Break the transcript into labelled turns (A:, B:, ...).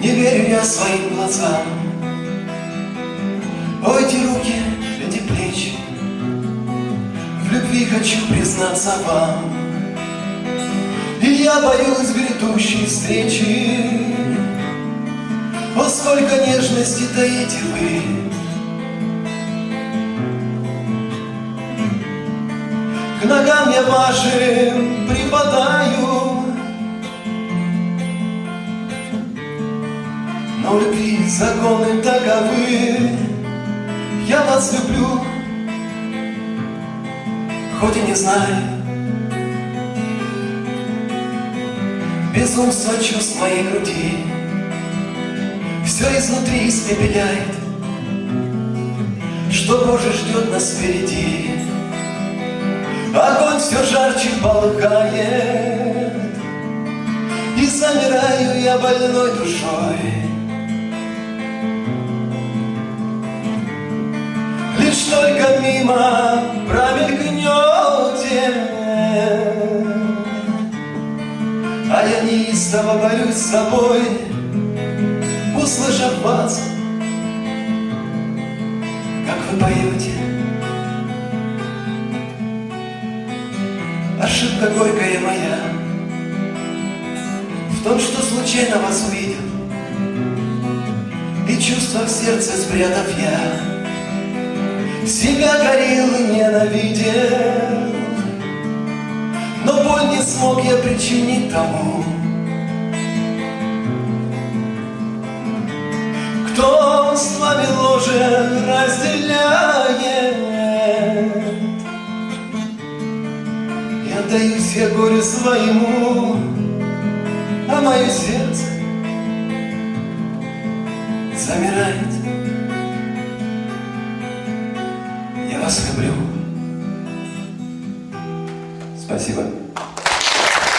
A: Не верю я своим глазам. О, эти руки, эти плечи В любви хочу признаться вам. И я боюсь грядущей встречи. О, сколько нежности таите вы. К ногам я вашим припадаю У любви законы таковы. Я вас люблю Хоть и не знаю. Безумство чувств моей груди Все изнутри испепеляет. Что Боже ждет нас впереди? Огонь все жарче полыхает. И замираю я больной душой Лишь только мимо промелькнете. А я неистово борюсь с собой Услышав вас, как вы поете? Ошибка горькая моя В том, что случайно вас увидел. И чувства в сердце спрятав я себя горел и ненавидел. Но боль не смог я причинить тому Кто с вами ложе разделяет. И отдаюсь я горю своему А мое сердце замирает вас люблю. Спасибо.